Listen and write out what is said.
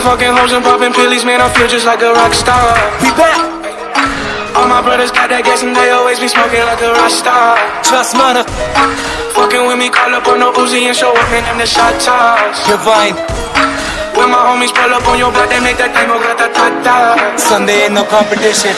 been fucking hoes and popping pills, man, I feel just like a rock star. We back. All my brothers got that gas and they always be smoking like a rock star. Trust mother. Fucking with me, call up on no Uzi and show up, man, them the shot toss. Divine. When my homies pull up on your block, they make that tango grata ta ta. Sunday ain't no competition.